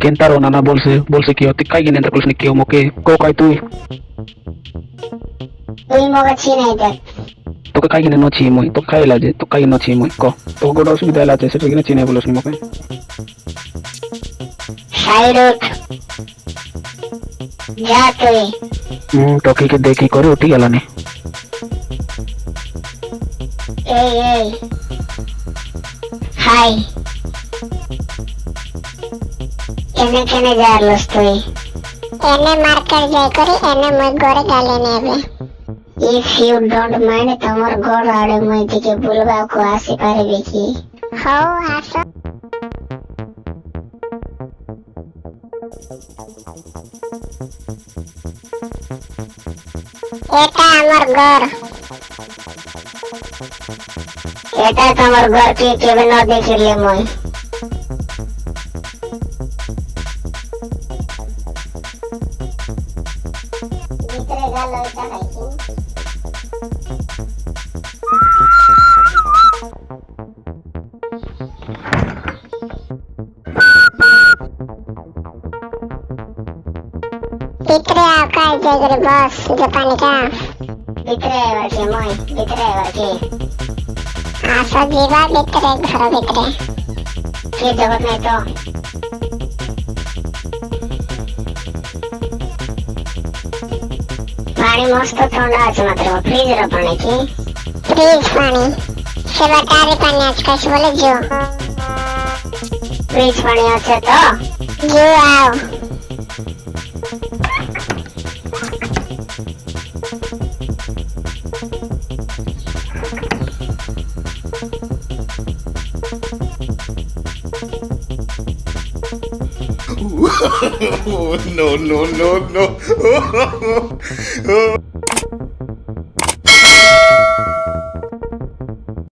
Kentaro Nana bolse bolse kio tikkai ginen ta kulsni kio moke ko kai tui Uimo ga chinai de Toke kai ginen no chimoi to kai laje to kai no chimoi ko to godo sumida laje se ginen cina bolosni moke উঠ যা তুই। হুম তোকে কি দেখি করে? উঠি গেল নি। এই এই। হাই। এনে কেনে যারলস তুই? এনে মার্কেট যাই করি এনে মই গড়ে গালে নেবে। ইফ ইউ ডোন্ট মাইন্ড তোমার গড় আড়ে মই দিকে বুলবাকু আসি পারবে কি? হও আসো। Eta Morgor Kita ka Morgor ki kevin no dekh rahi hai moi Nitrega loita Litrea kai gribas japanika. Litre barki moi, litre barki. Asa jiva litre ghara litre. Ki jabat nahi to. पानी मस्त ठंडा है मात्र फ्रिज रो पानी की फ्रिज पानी से बता रही पानी आज का बोले जो फ्रिज पानी अच्छे तो जो आओ no, no, no, no.